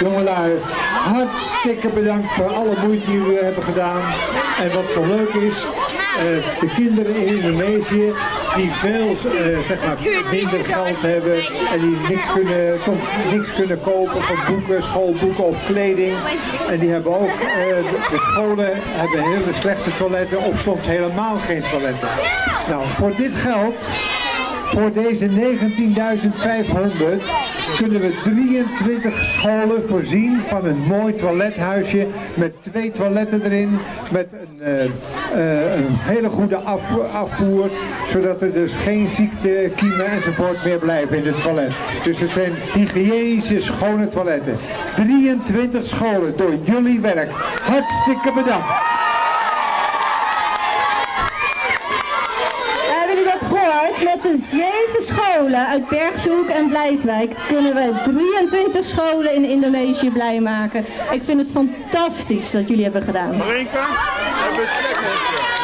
Jongelui, hartstikke bedankt voor alle moeite die jullie hebben gedaan. En wat zo leuk is, eh, de kinderen in Indonesië die veel eh, zeg maar, minder geld hebben en die niks kunnen, soms niks kunnen kopen van boeken, schoolboeken of kleding. En die hebben ook, eh, de scholen hebben hele slechte toiletten of soms helemaal geen toiletten. Nou, voor dit geld voor deze 19.500 kunnen we 23 scholen voorzien van een mooi toilethuisje met twee toiletten erin, met een, eh, eh, een hele goede af, afvoer, zodat er dus geen ziekte, kiemen enzovoort meer blijven in het toilet. Dus het zijn hygiënische, schone toiletten. 23 scholen door jullie werk. Hartstikke bedankt. Hebben jullie dat gehoord? Met de zeven scholen uit Bergshoek en Blijswijk kunnen we 23 scholen in Indonesië blij maken. Ik vind het fantastisch dat jullie hebben gedaan. Marinka, hebben we